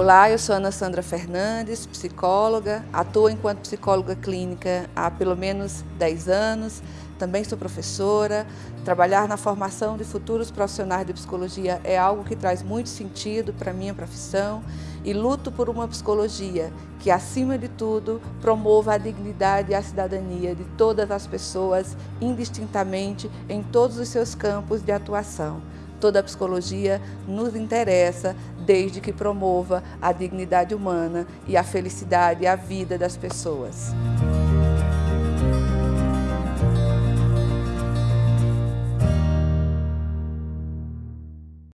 Olá, eu sou Ana Sandra Fernandes, psicóloga, atuo enquanto psicóloga clínica há pelo menos 10 anos, também sou professora. Trabalhar na formação de futuros profissionais de psicologia é algo que traz muito sentido para a minha profissão e luto por uma psicologia que, acima de tudo, promova a dignidade e a cidadania de todas as pessoas, indistintamente, em todos os seus campos de atuação. Toda a psicologia nos interessa desde que promova a dignidade humana e a felicidade e a vida das pessoas.